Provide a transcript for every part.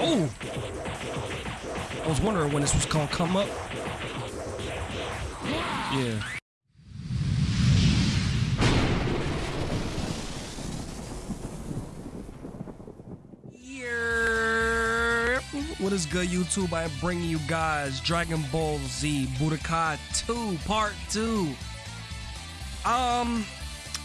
Oh! I was wondering when this was gonna come up. Yeah. Yeah. What is good, YouTube? I am bringing you guys Dragon Ball Z Budokai 2 Part 2. Um,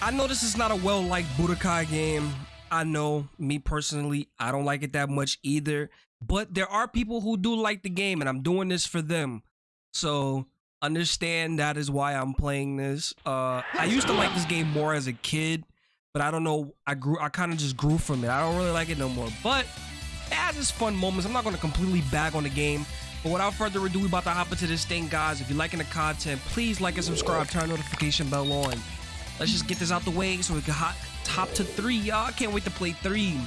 I know this is not a well-liked Budokai game. I know, me personally, I don't like it that much either. But there are people who do like the game, and I'm doing this for them. So understand that is why I'm playing this. Uh, I used to like this game more as a kid, but I don't know. I grew. I kind of just grew from it. I don't really like it no more. But it has its fun moments. I'm not going to completely bag on the game. But without further ado, we about to hop into this thing, guys. If you're liking the content, please like and subscribe. Turn notification bell on. Let's just get this out the way so we can hop top to three, y'all. I can't wait to play three.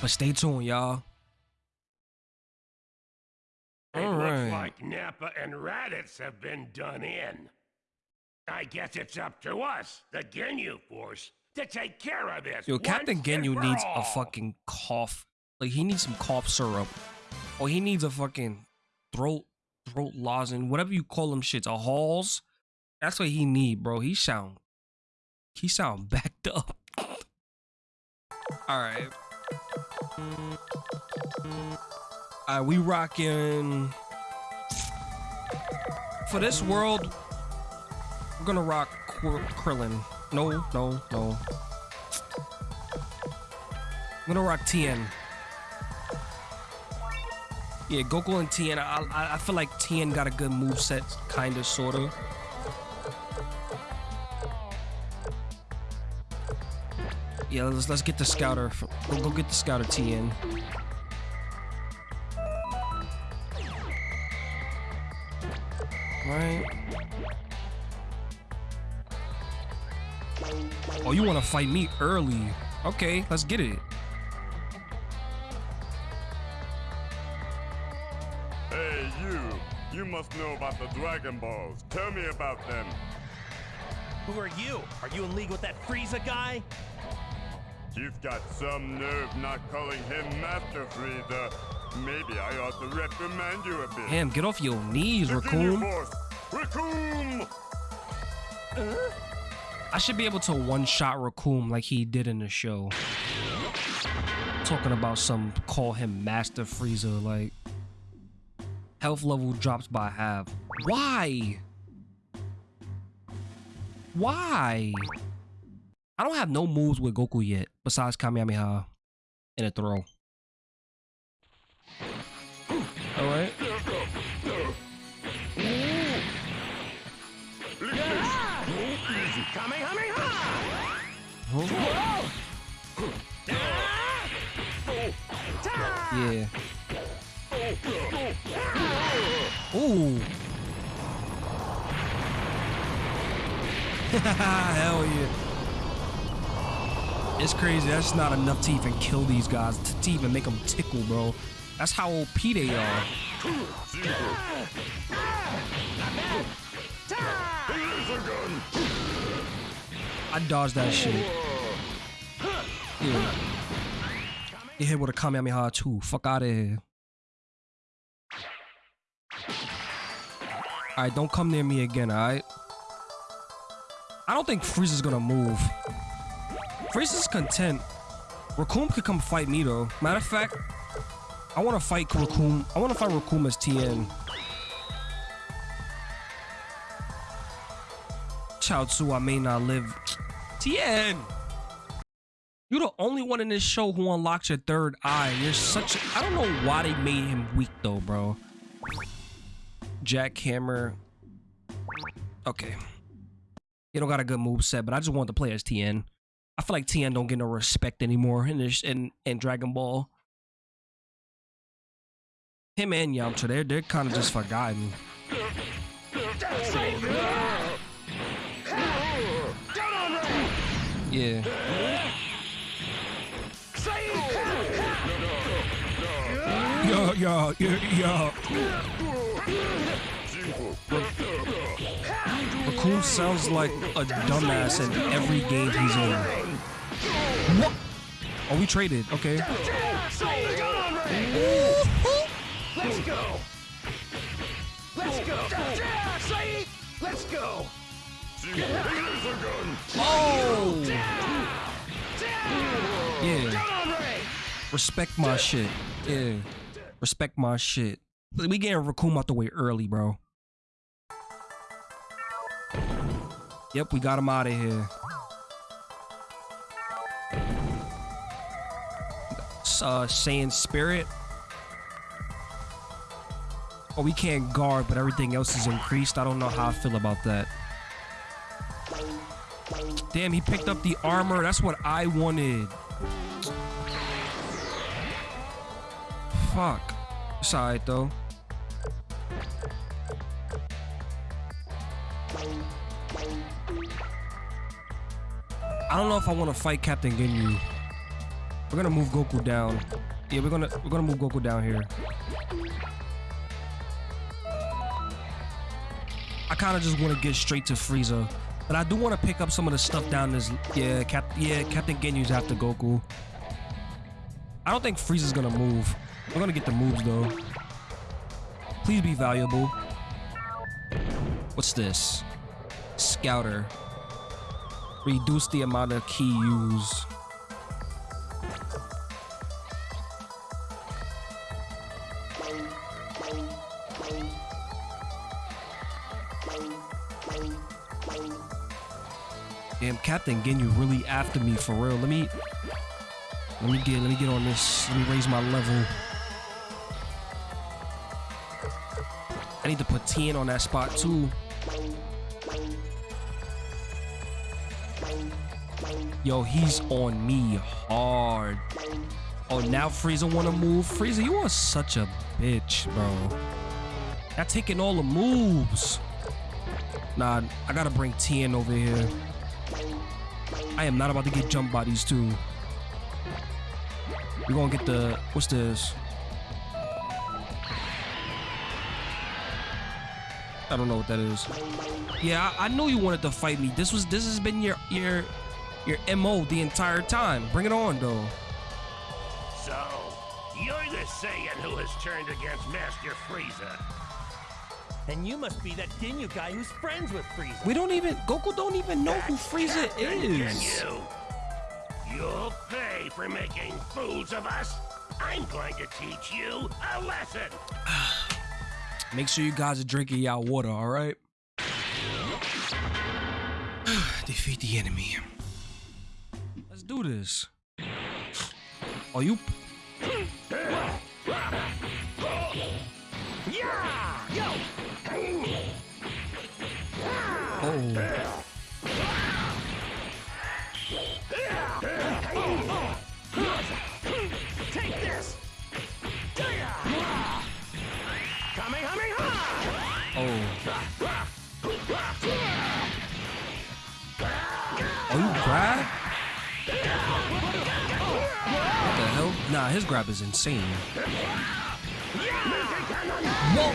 But stay tuned, y'all. It All looks like Nappa and Raditz have been done in. I guess it's up to us, the Ginyu Force, to take care of this. Yo, Captain Ginyu needs a fucking cough. Like he needs some cough syrup. Or he needs a fucking throat throat lozenge, whatever you call them shits, a halls. That's what he need, bro. He sound he sound backed up. All right. All right, we rocking for this world. We're gonna rock Krillin. No, no, no. I'm gonna rock Tien. Yeah, Goku and Tien. I, I, I feel like Tien got a good move set, kinda, sorta. Yeah, let's let's get the scouter. Go, go get the scouter Tien. Right. Oh, you want to fight me early? Okay, let's get it. Must know about the Dragon Balls. Tell me about them. Who are you? Are you in league with that Frieza guy? You've got some nerve not calling him Master Frieza. Maybe I ought to reprimand you a bit. Damn, get off your knees, The Ginyu Recoome. Force! Recoome! Uh? I should be able to one-shot Recoome like he did in the show. Talking about some call him Master Frieza, like health level drops by half. Why? Why? I don't have no moves with Goku yet, besides Kamehameha and a throw. Alright. Yeah. Ooh. Hell yeah. It's crazy. That's not enough to even kill these guys, to, even make them tickle, bro. That's how OP they are. I dodged that shit. Yeah. Hit with a Kamehameha too. Fuck out of here. Alright, don't come near me again, alright? I don't think Frieza's gonna move. Frieza's content. Recoome could come fight me though. Matter of fact, I wanna fight Recoome. I wanna fight Recoome as Tien. Chaozu, I may not live. Tien! You're the only one in this show who unlocks your third eye. You're such I don't know why they made him weak though, bro. Jackhammer. Okay. You don't got a good move set, but I just want to play as Tien. I feel like Tien don't get no respect anymore in this in, in Dragon Ball. Him and Yamcha, they're they're kind of just forgotten. Yeah. Yo, yo, yo, yo. Recoome sounds like a dumbass in every game he's in. What? Oh, we traded. Okay. Let's go. Let's go. Let's go. Oh! Yeah. Come on, Ray. Respect my shit. Yeah. Respect my shit. We getting Recoome out the way early, bro. Yep, we got him out of here. Uh, Saiyan Spirit. Oh, we can't guard, but everything else is increased. I don't know how I feel about that. Damn, he picked up the armor. That's what I wanted. Fuck. It's alright though. I don't know if I want to fight Captain Ginyu. We're gonna move Goku down. Yeah, we're gonna we're gonna move Goku down here. I kind of just want to get straight to Frieza, but I do want to pick up some of the stuff down this. Yeah, Cap. Yeah, Captain Ginyu's after Goku. I don't think Frieza's gonna move. We're gonna get the moves though. Please be valuable. What's this? Scouter. Reduce the amount of ki used. Damn, Captain Ginyu really after me for real. Let me let me get let me get on this. Let me raise my level. I need to put Tien on that spot too. Yo, he's on me hard. Oh, now Frieza wanna move. Frieza, you are such a bitch, bro. Not taking all the moves. Nah, I gotta bring Tien over here. I am not about to get jump bodies too. We're gonna get the what's this? I don't know what that is. Yeah, I, I knew you wanted to fight me. This was this has been your your your MO the entire time. Bring it on though. So, you're the Saiyan who has turned against Master Frieza. And you must be that Ginyu guy who's friends with Frieza. We don't even Goku don't even know who Frieza Captain is. Ginyu. You'll pay for making fools of us. I'm going to teach you a lesson. Make sure you guys are drinking y'all water, all right? Defeat the enemy. Let's do this. Oh, you oh Nah, his grab is insane. Whoa!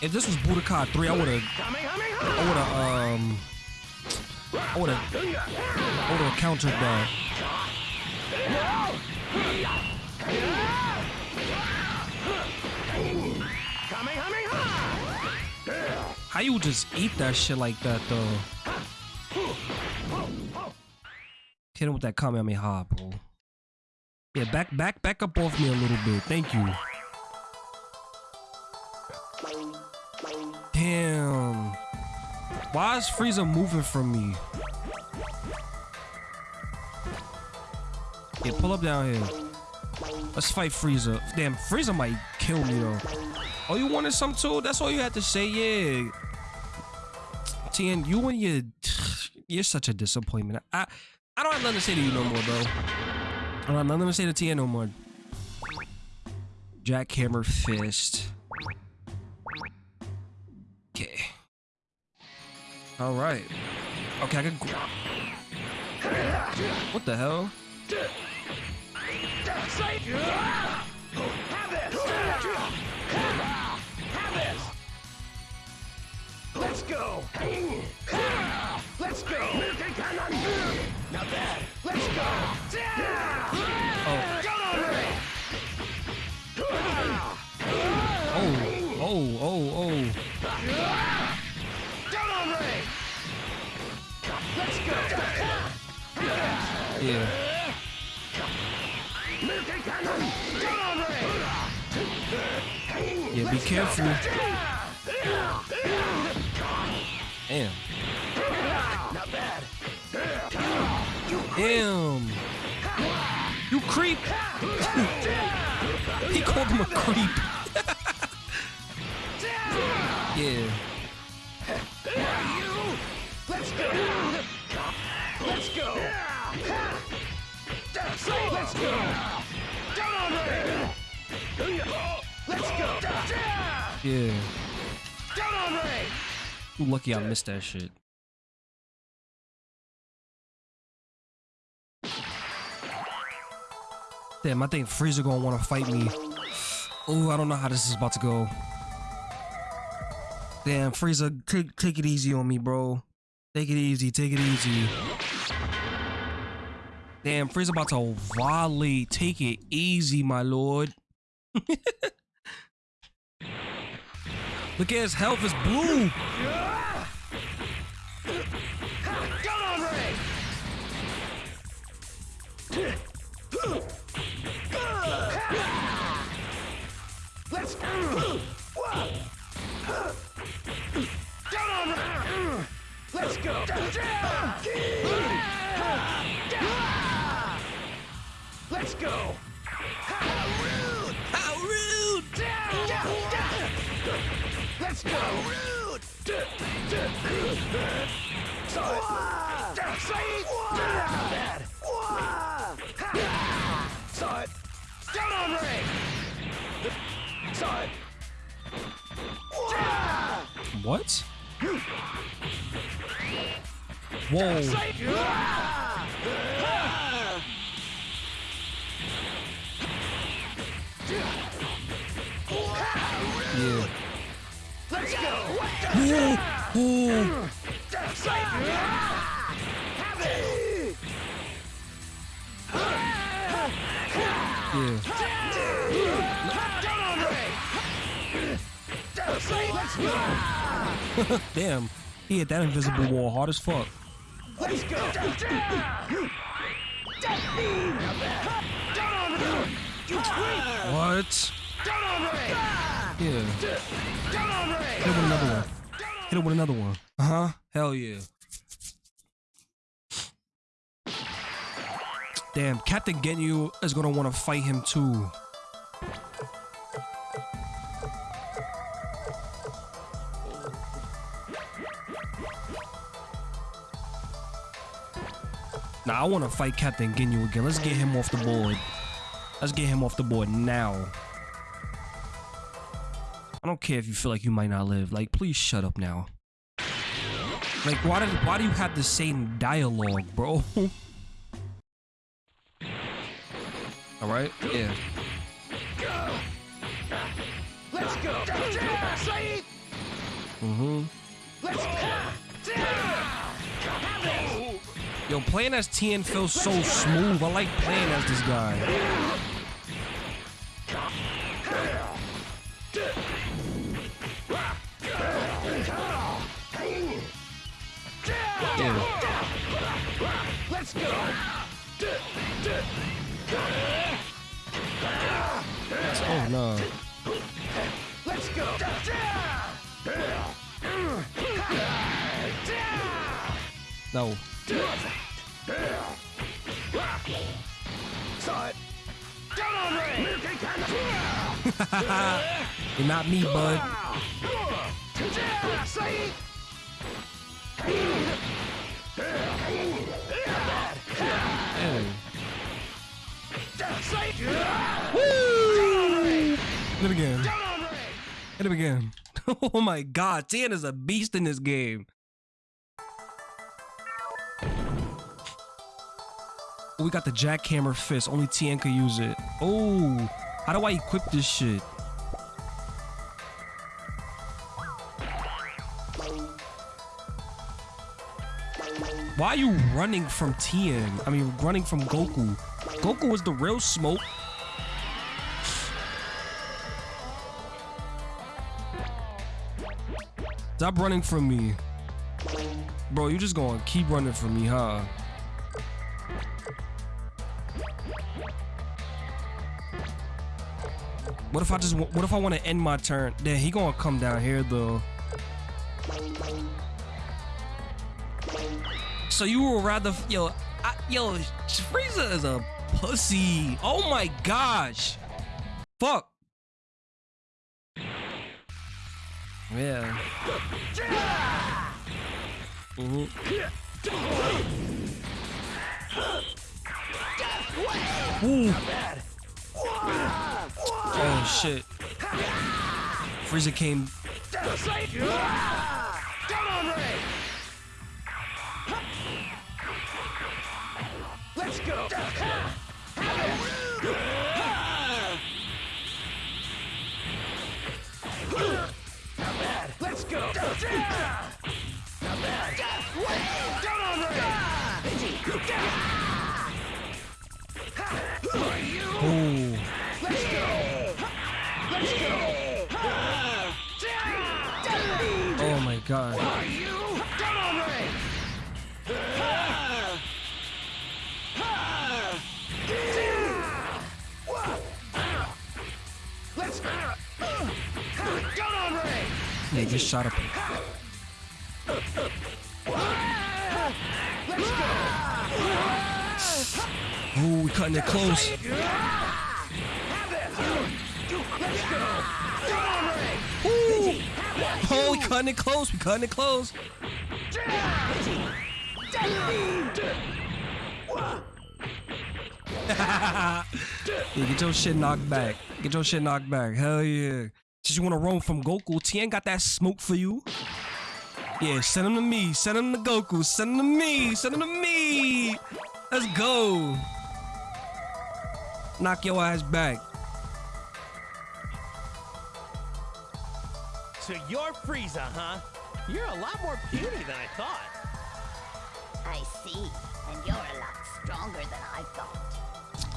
If this was Budokai 3, I would've I would have um I would have I would have countered that. How you just eat that shit like that though? Hit him with that Kamehameha, bro. Yeah, back back back up off me a little bit. Thank you. Damn. Why is Frieza moving from me? Yeah, pull up down here. Let's fight Frieza. Damn, Frieza might kill me though. Oh, you wanted some too? That's all you had to say, yeah. Tien, you and your you're such a disappointment. I I don't have nothing to say to you no more, bro. I don't have nothing to say to Tien no more. Jackhammer fist. Okay. All right. Okay, I can. What the hell? Let's go. Let's go. Not bad. Let's go. Oh. Oh, oh, oh, oh. Come on, Ray. Let's go. Yeah. Yeah, be careful. Damn. Damn. You creep. he called him a creep. yeah. Let's go. Let's go. Let's go. Come on, Ray. Let's go. Yeah. Come on, Ray. Lucky I missed that shit. Damn, I think Frieza gonna wanna fight me. Oh, I don't know how this is about to go. Damn, Frieza, take it easy on me, bro. Take it easy, take it easy. Damn, Frieza about to volley. Take it easy, my lord. Look at his health is blue. Come on, Ray. Let's go. Come on, Ray. Let's go. Let's go. How rude! How rude! Let's go. How Rude. Saw it. Saw it. Down on Ray. It. What? Whoa. Yeah. Let's go. Whoa. Yeah. Damn. He hit that invisible wall hard as fuck. Let's go. What? Down on Ray. Yeah. Down on Ray. Hit it with another one. Hit him with another one. Uh huh. Hell yeah. Damn, Captain Ginyu is gonna want to fight him too. Now I want to fight Captain Ginyu again. Let's get him off the board. Let's get him off the board now. I don't care if you feel like you might not live. Like, please shut up now. Like, why did why do you have the same dialogue, bro? All right, yeah. Go. Let's go. Mm-hmm. Let's Yo, playing as Tien feels so smooth. I like playing as this guy. Yeah. Let's go. Oh no. Let's go. No. You're not me, bud. It. Hit it again. Hit him again. Oh my god, Tien is a beast in this game. We got the jackhammer fist. Only Tien could use it. Oh, how do I equip this shit? Why are you running from Tien? I mean, running from Goku. Goku was the real smoke. Stop running from me. Bro, you just gonna keep running from me, huh? What if I just, what if I want to end my turn? Then he gonna come down here though. So you would rather, yo, I, yo, Frieza is a pussy. Oh my gosh. Fuck. Yeah. Mhm. Ooh. Oh shit. Frieza came. Let's go. Let's go. Down on Ray. Ooh. Oh my god. Yeah, just shot up. Ooh, we cutting it close. Ooh. Oh, we cutting it close. We cutting it close. yeah, get your shit knocked back. Get your shit knocked back. Hell yeah. Since you want to roam from Goku, Tien got that smoke for you. Yeah, send him to me. Send him to Goku. Send him to me. Send him to me. Let's go. Knock your ass back. So you're Frieza, huh? You're a lot more puny than I thought. I see. And you're a lot stronger than I thought.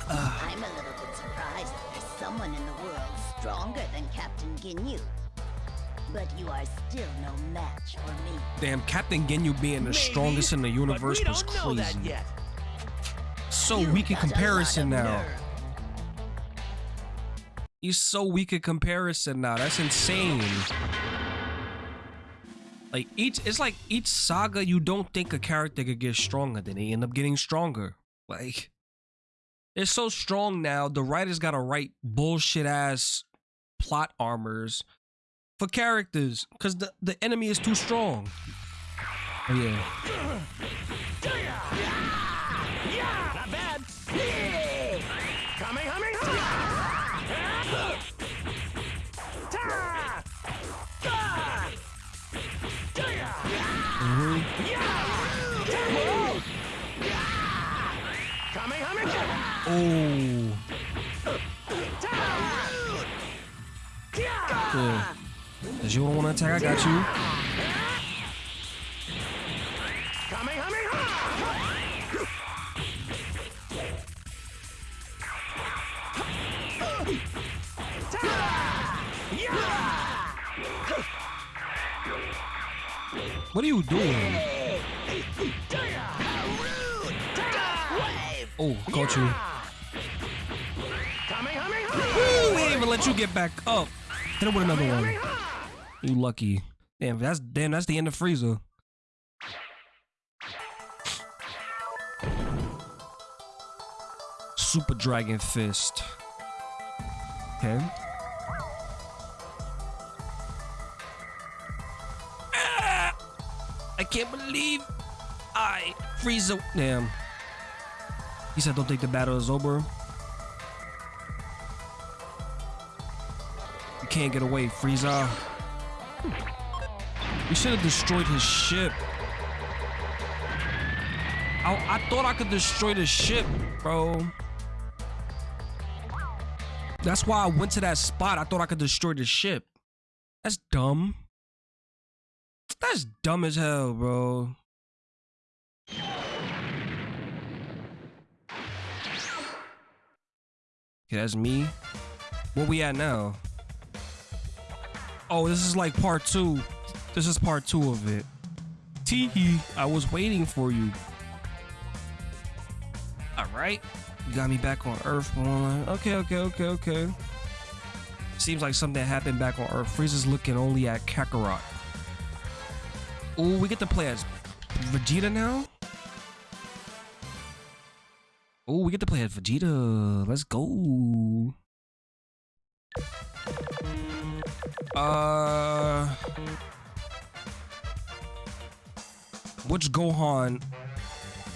I'm a little bit surprised that there's someone in the world stronger than Captain Ginyu. But you are still no match for me. Damn, Captain Ginyu being the Maybe, strongest in the but universe we was don't know that crazy. yet. So You weak in got a lot comparison now. nerve. He's so weak in comparison now. That's insane. Like each, it's like each saga you don't think a character could get stronger, then they end up getting stronger. Like it's so strong now. The writers gotta write bullshit ass plot armors for characters because the the enemy is too strong. Oh yeah. Yeah, Oh. Cause you want to attack, I got you. What are you doing? Oh, got you. Let you get back up. Hit him with another one. You lucky. Damn, that's damn. That's the end of Frieza. Super Dragon Fist. Okay. Ah! I can't believe I Frieza. Damn. He said, "Don't think the battle is over." can't get away, Frieza. We should have destroyed his ship. I, I thought I could destroy the ship, bro. That's why I went to that spot. I thought I could destroy the ship. That's dumb. That's dumb as hell, bro. Okay, that's me. Where we at now? Oh, this is like part two. This is part two of it. Teehee, I was waiting for you. All right, you got me back on Earth. Okay, okay, okay, okay. Seems like something happened back on Earth. Frieza's looking only at Kakarot. Ooh, we get to play as Vegeta now. Ooh, we get to play as Vegeta. Let's go. Uh, which Gohan?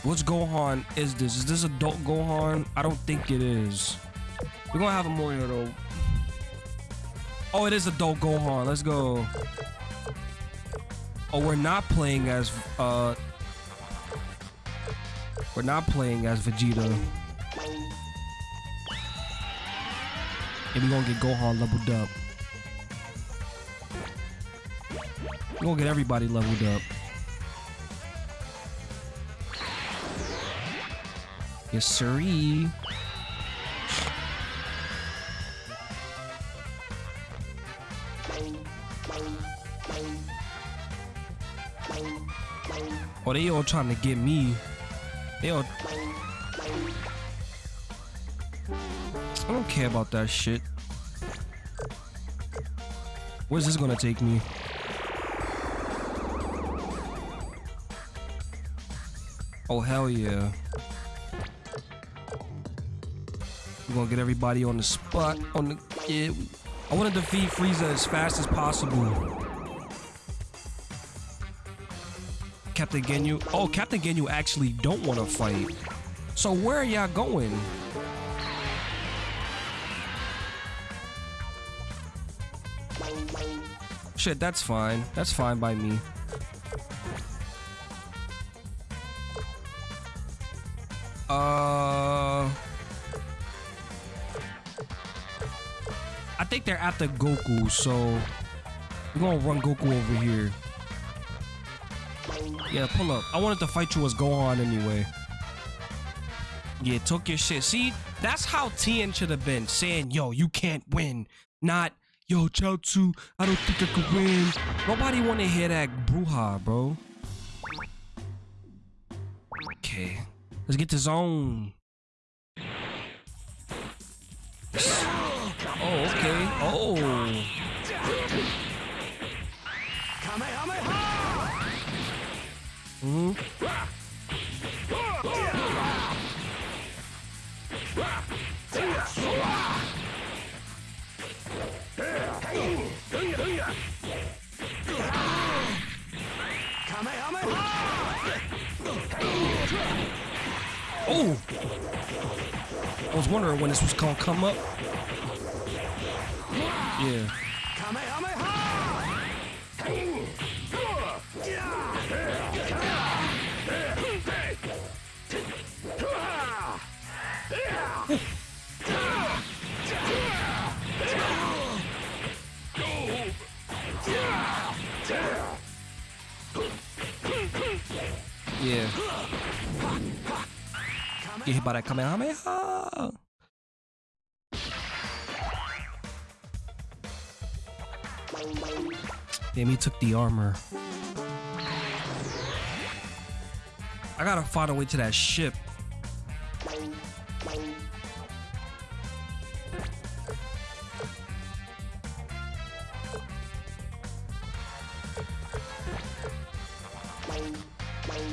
Which Gohan is this? Is this adult Gohan? I don't think it is. We're gonna have a here though. Oh, it is adult Gohan. Let's go. Oh, we're not playing as uh. We're not playing as Vegeta. And we're gonna get Gohan leveled up. We're gonna get everybody leveled up. Yes, siree. Oh, they all trying to get me. They all. I don't care about that shit. Where's this gonna take me? Oh hell yeah. We're gonna get everybody on the spot. On the yeah. I wanna defeat Frieza as fast as possible. Captain Ginyu. Oh, Captain Ginyu actually don't wanna fight. So where are y'all going? Shit, that's fine. That's fine by me. After Goku, so we're gonna run Goku over here. Yeah, pull up. I wanted to fight you as Gohan anyway. Yeah, took your shit. See, that's how Tien should have been saying, "Yo, you can't win." Not, "Yo, Chaozu, I don't think I could win." Nobody want to hear that brouhaha, bro. Okay, let's get to zone. Oh, okay. Oh. hmm Oh! I was wondering when this was gonna come up. Yeah. Yeah. Get hit by that Kamehameha. Damn, he took the armor. I gotta find a way to that ship.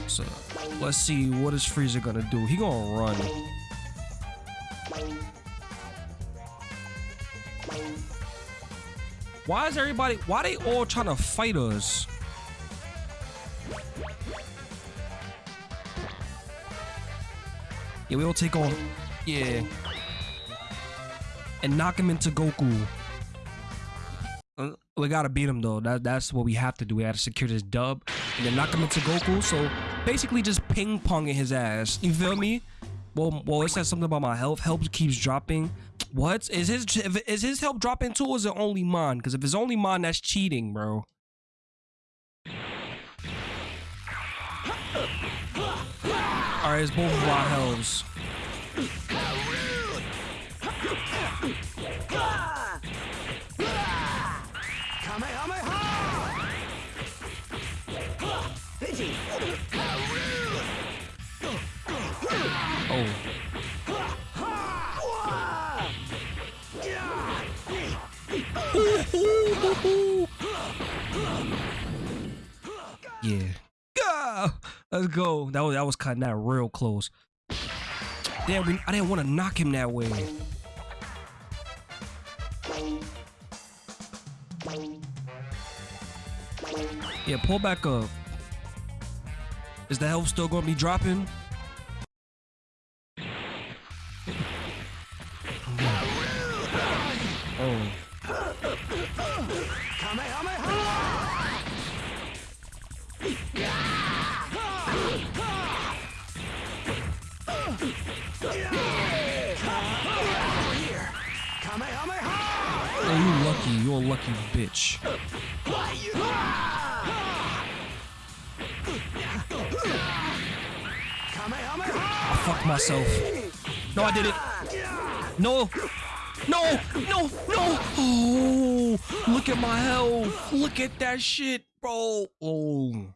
So let's see what is Frieza gonna do. He gonna run. Why is everybody? Why they all trying to fight us? Yeah, we all take on. Yeah. And knock him into Goku. Uh, We gotta beat him though. That that's what we have to do. We gotta secure this dub and then knock him into Goku. So basically, just ping ponging his ass. You feel me? Well, well, it says something about my health. Health keeps dropping. What is his? Is his health dropping too? Or is it only mine? Because if it's only mine, that's cheating, bro. All right, it's both of our healths. Let's go. That was that was cutting that real close. Damn, we, I didn't want to knock him that way. Yeah, pull back up. Is the health still gonna be dropping? Lucky bitch. I fucked myself. No, I did it. No. No, no, no. Oh, look at my health. Look at that shit, bro. Oh.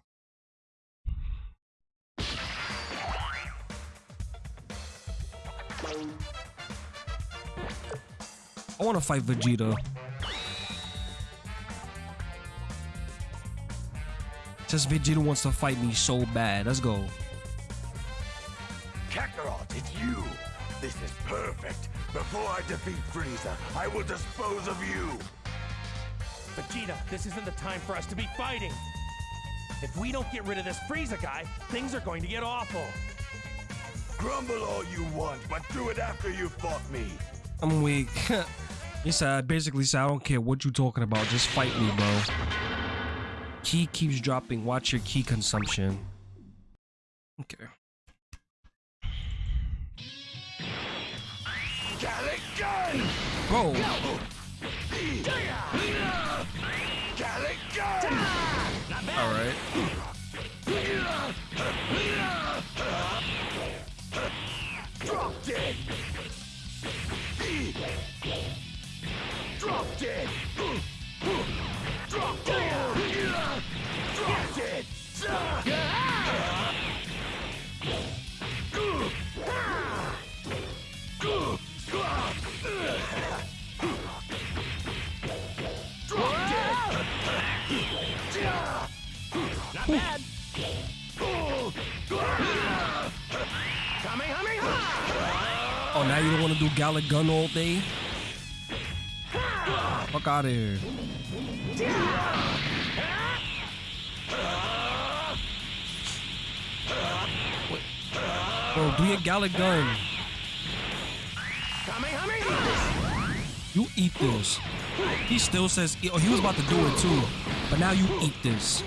I want to fight Vegeta. Just Vegeta wants to fight me so bad. Let's go. Kakarot, it's you! This is perfect! Before I defeat Frieza, I will dispose of you! Vegeta, this isn't the time for us to be fighting. If we don't get rid of this Frieza guy, things are going to get awful. Grumble all you want, but do it after you fought me! I'm weak. he said, basically said, I don't care what you're talking about. Just fight me, bro. Ki keeps dropping. Watch your ki consumption. Okay. Gallic Gun! alright. Now you don't want to do Gallic Gun all day? Fuck out of here. Bro, do your Gallic Gun. You eat this. He still says, oh, he was about to do it too. But now you eat this.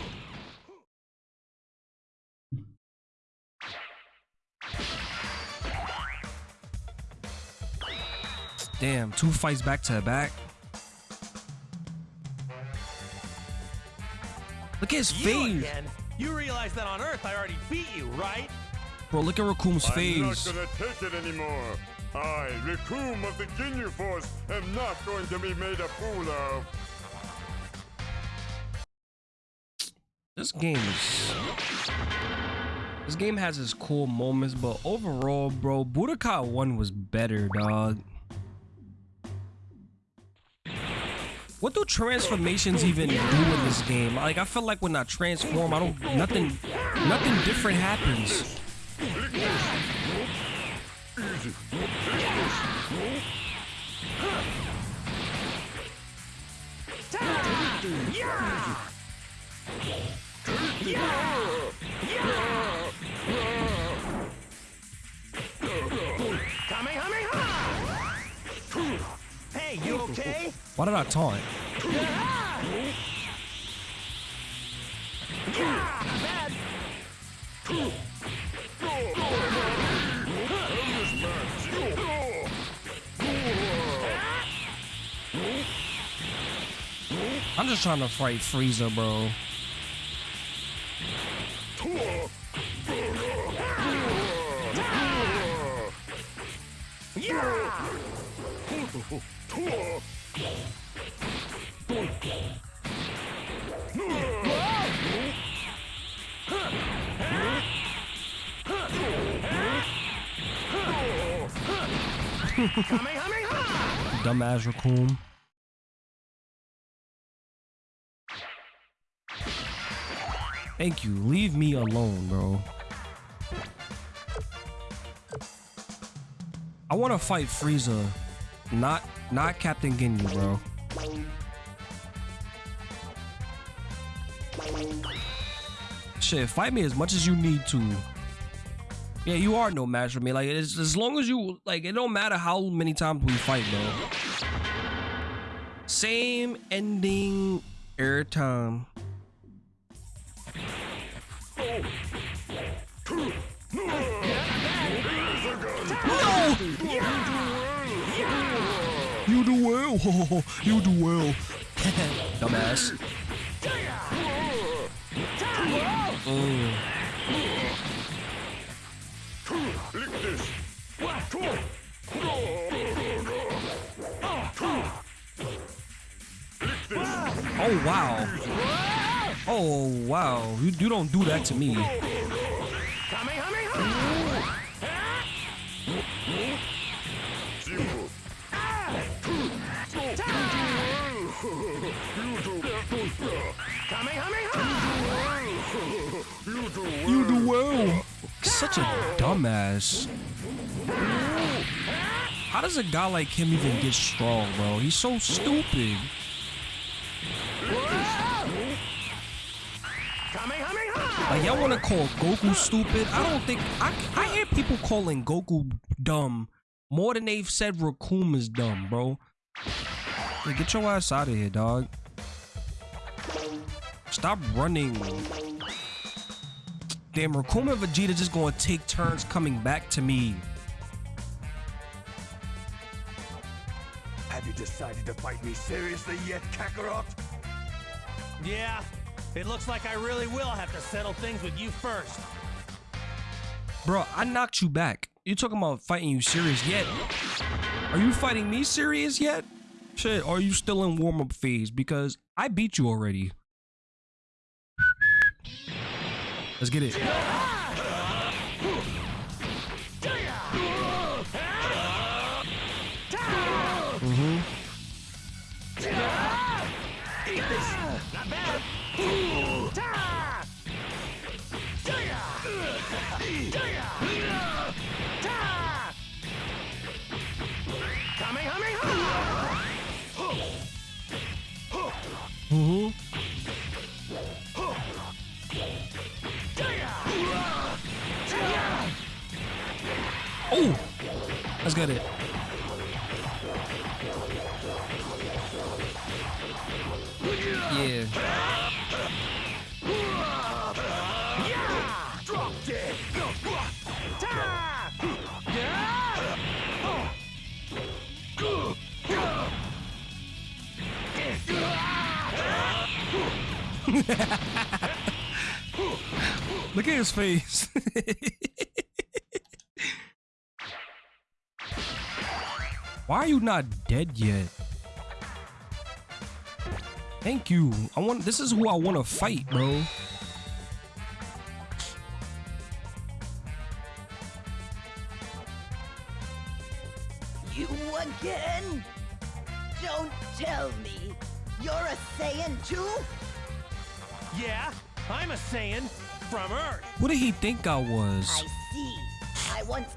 Damn, two fights back to back. Look at his You face. again? You realize that on Earth I already beat you, right? Bro, look at Recoome's I'm not face. gonna take it anymore. I, Recoome of the Ginyu Force, am not going to be made a fool of. This game is. This game has its cool moments, but overall, bro, Budokai 1 was better, dog. What do transformations even do in this game? Like, I feel like when I transform, I don't. Nothing. Nothing different happens. Hey, you okay? Why did I taunt? I'm just trying to fight Frieza, bro. Dumbass raccoon. Thank you. Leave me alone, bro. I want to fight Frieza, not not Captain Ginyu, bro. Shit, fight me as much as you need to. Yeah, you are no match for me. Like, it's, as long as you like, it don't matter how many times we fight, bro. Same ending every time. No! You do well. you do well. Dumbass. Mm. Oh wow. Oh wow. You, you don't do that to me. You do well. Such a dumbass. How does a guy like him even get strong, bro? He's so stupid. Like y'all want to call Goku stupid? I don't think I I hear people calling Goku dumb more than they've said Recoome is dumb, bro. Get your ass out of here, dog. Stop running. Damn, Recoome and Vegeta just gonna take turns coming back to me. Have you decided to fight me seriously yet, Kakarot? Yeah, it looks like I really will have to settle things with you first. Bro, I knocked you back. You talking about fighting you serious yet? Are you fighting me serious yet? Shit, are you still in warm-up phase? Because I beat you already. Let's get it. Mm-hmm. Mm-hmm. Let's get it. Yeah. Look at his face. Why are you not dead yet? Thank you. I want this is who I want to fight, bro. You again? Don't tell me. You're a Saiyan too? Yeah, I'm a Saiyan from Earth. What did he think I was? I see. I once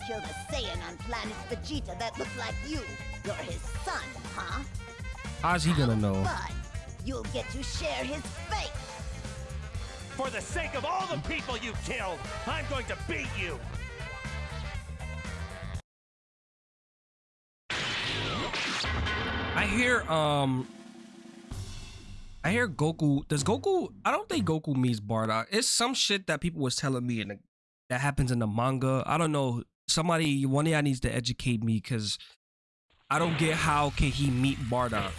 killed a Saiyan on planet Vegeta that looked like you. You're his son, huh? How's he gonna know? Fun. You'll get to share his fate. For the sake of all the people you killed, I'm going to beat you. I hear um I hear Goku does Goku I don't think Goku meets Bardock. It's some shit that people was telling me in the, that happens in the manga. I don't know. Somebody one of y'all needs to educate me because I don't get how can he meet Bardock.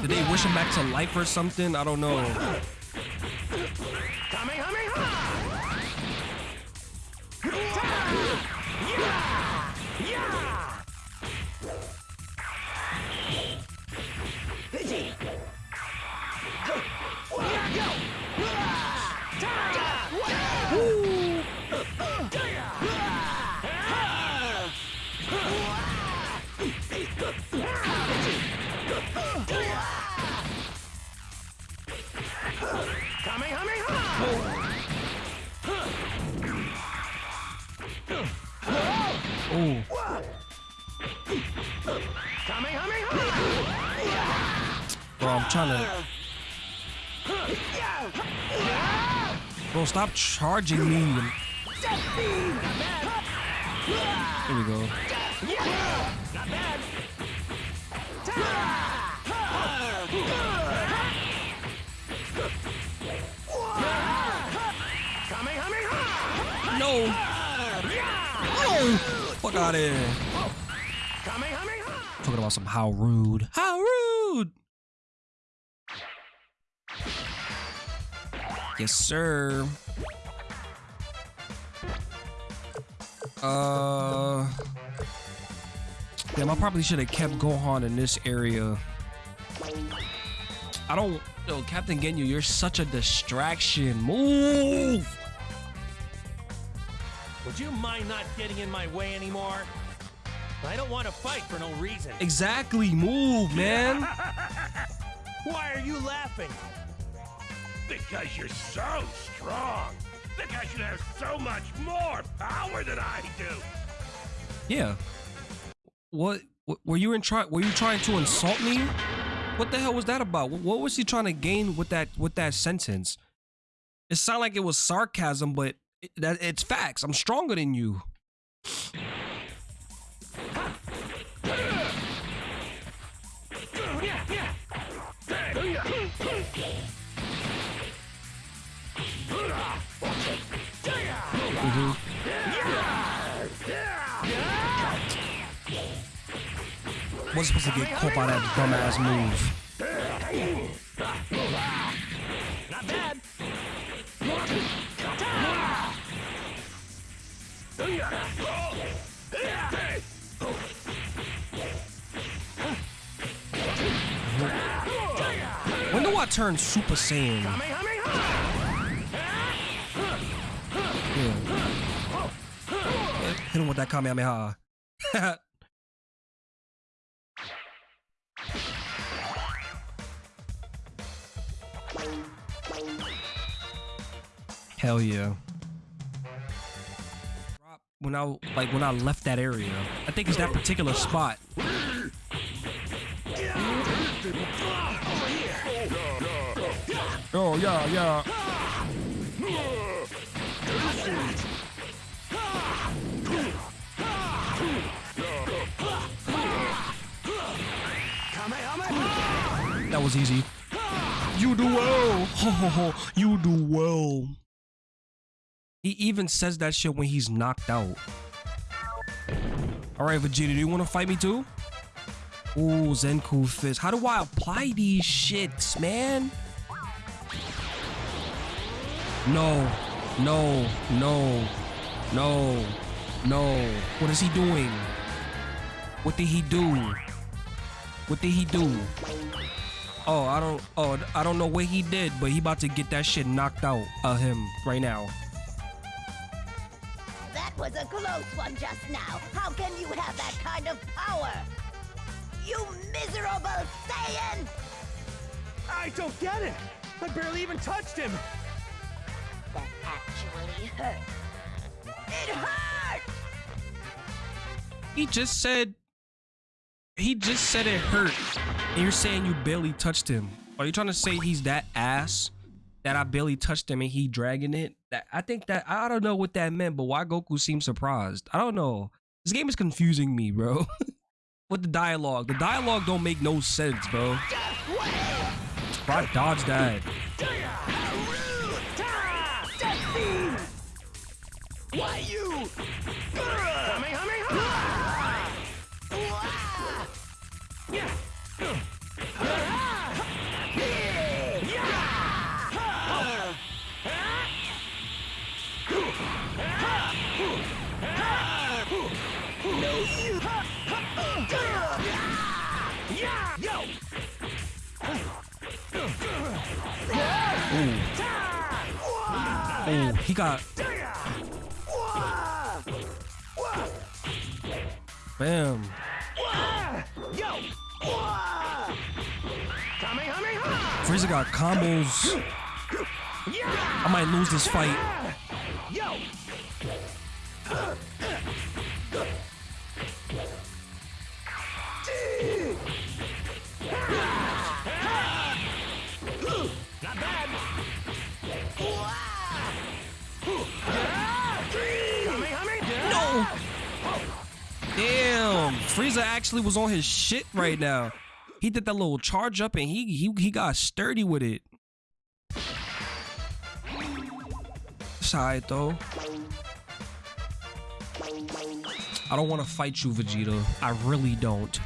Did they wish him back to life or something? I don't know. Bro, I'm. Bro, stop charging me. Here we go. No. Oh, fuck out of here. Talking about some how rude. How rude. Yes, sir. Uh. Damn, I probably should have kept Gohan in this area. I don't. Yo, Captain Ginyu, you're such a distraction. Move! Would you mind not getting in my way anymore? I don't want to fight for no reason. Exactly, move, man. Why are you laughing? Because you're so strong. Because you have so much more power than I do. Yeah. What, were you in try were you trying to insult me? What the hell was that about? What, was he trying to gain with that with that sentence? It sounded like it was sarcasm, but it, that it's facts. I'm stronger than you. Mhm. Wasn't supposed to get caught by that dumbass move. Not bad. When do I turn Super Saiyan? Hit him with that Kamehameha. Hell yeah. When I like when I left that area, I think it's that particular spot. Oh yeah, yeah. Was easy. You do well. Ho, ho, ho. You do well. He even says that shit when he's knocked out. All right, Vegeta, do you want to fight me too? Ooh, Zenku Fist. How do I apply these shits, man? No, no, no, no, no. What is he doing? What did he do? What did he do? Oh, I don't. Oh, I don't know what he did, but he about to get that shit knocked out of him right now. That was a close one just now. How can you have that kind of power? You miserable Saiyan! I don't get it. I barely even touched him. That actually hurt. It hurt! He just said. He just said it hurt, and you're saying you barely touched him. Are you trying to say he's that ass that I barely touched him and he dragging it? That I think that I don't know what that meant, but why Goku seems surprised? I don't know. This game is confusing me, bro. With the dialogue, the dialogue don't make no sense, bro. Bro, I dodged that. Why you? He got. Bam. Frieza got combos. I might lose this fight. Actually was on his shit right now. He did that little charge up and he he he got sturdy with it. Alright though. I don't want to fight you, Vegeta. I really don't.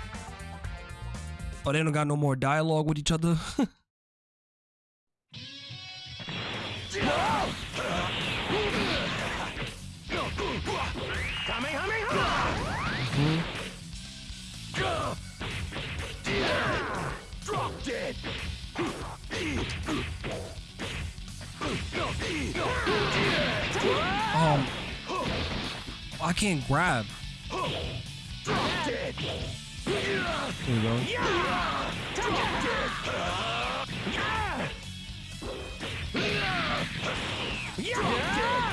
Oh, they don't got no more dialogue with each other. um, I can't grab. Drop dead! There you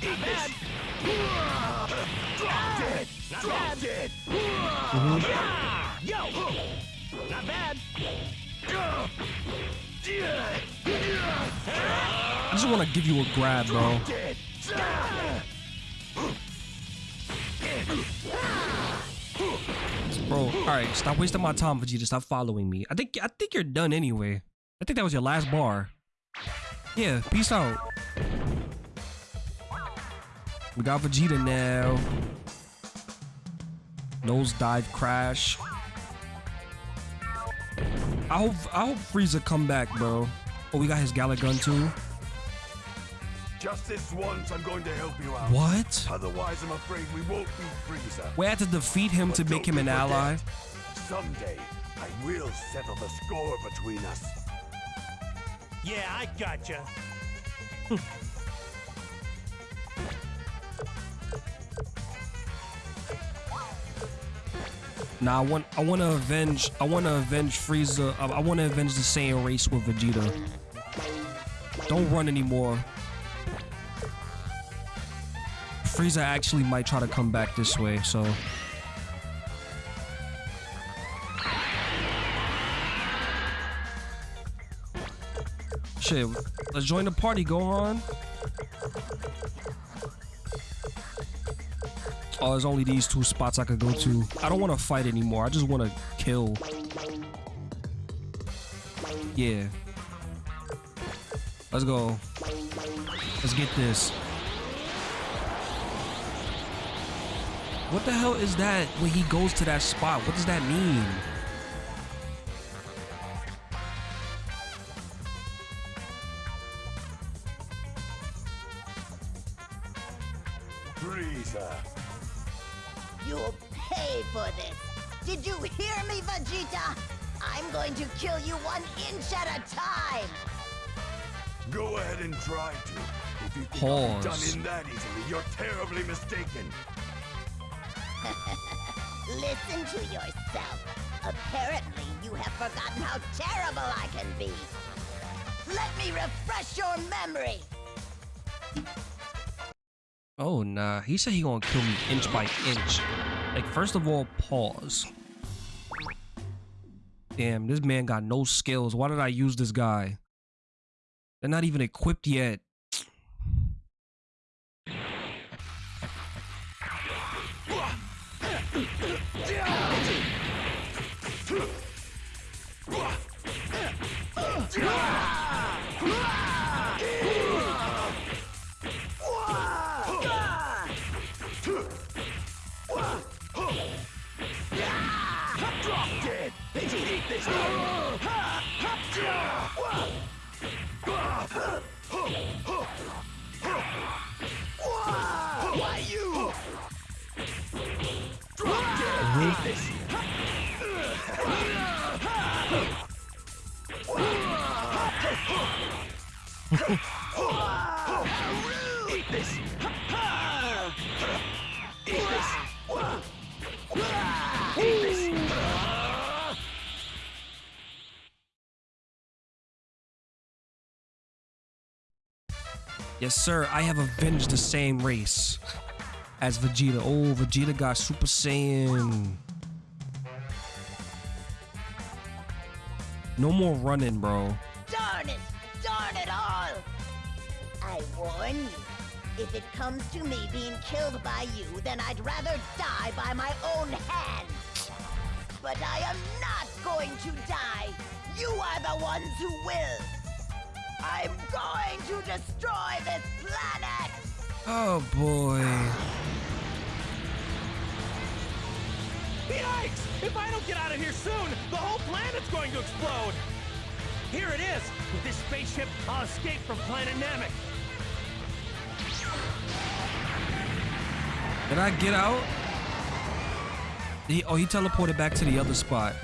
go. Not bad. Dead! Yo! Not bad. I just want to give you a grab, bro. Bro, all right, stop wasting my time, Vegeta. Stop following me. I think I think you're done anyway. I think that was your last bar. Yeah, peace out. We got Vegeta now. Nose dive crash. I hope I hope Frieza come back, bro. Oh, we got his Galick Gun too. Just this once, I'm going to help you out. What? Otherwise, I'm afraid we won't beat Frieza. We had to defeat him to make him an forget, ally. Someday, I will settle the score between us. Yeah, I gotcha. Nah, I want I want to avenge I want to avenge Frieza. I, I want to avenge the Saiyan race with Vegeta. Don't run anymore. Frieza actually might try to come back this way, so Shit, let's join the party, Gohan. Oh, there's only these two spots I could go to. I don't want to fight anymore. I just want to kill. Yeah. Let's go. Let's get this. What the hell is that when he goes to that spot? What does that mean? Pause. I'll done in that easily, you're terribly mistaken. Listen to yourself. Apparently, you have forgotten how terrible I can be. Let me refresh your memory. Oh nah, he said he gonna kill me inch by inch. Like first of all, pause. Damn, this man got no skills. Why did I use this guy? They're not even equipped yet. Why sir. I have avenged the Saiyan race as Vegeta. Oh, Vegeta got Super Saiyan. No more running, bro. Darn it! Darn it all! I warn you, if it comes to me being killed by you, then I'd rather die by my own hand. But I am not going to die. You are the ones who will. I'm going to destroy this planet! Oh boy. Yikes! If I don't get out of here soon, the whole planet's going to explode! Here it is! With this spaceship, I'll escape from planet Namek. Did I get out? He, oh, he teleported back to the other spot.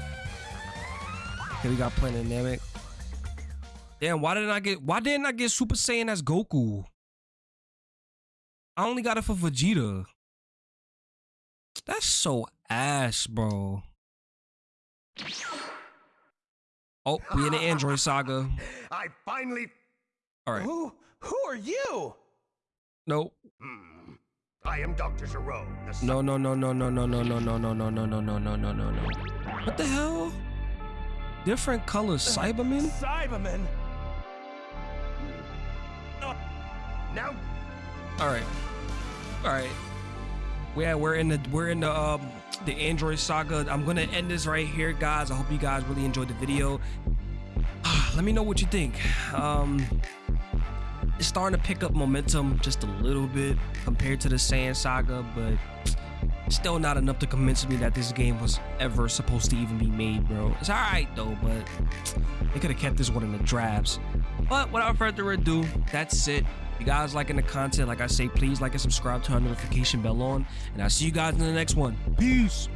Okay, we got Planet Namek. Damn, why didn't I get? Why didn't I get Super Saiyan as Goku? I only got it for Vegeta. That's so ass, bro. Oh, we in the Android saga. I finally. All right. Who? Who are you? Nope. Hmm. I am Dr. Gero, No, no, no, no, no, no, no, no, no, no, no, no, no, no, no, no, no, no. What the hell? Different colors, Cyberman? Cyberman. Now, All right. All right. Yeah, we're in the we're in the um the Android saga. I'm gonna end this right here, guys. I hope you guys really enjoyed the video. Let me know what you think. Um, it's starting to pick up momentum just a little bit compared to the Saiyan saga, but still not enough to convince me that this game was ever supposed to even be made, bro. It's all right though, but they could have kept this one in the drafts. But without further ado, that's it. If you guys liking the content, like I say, please like and subscribe, turn the notification bell on, and I'll see you guys in the next one. Peace.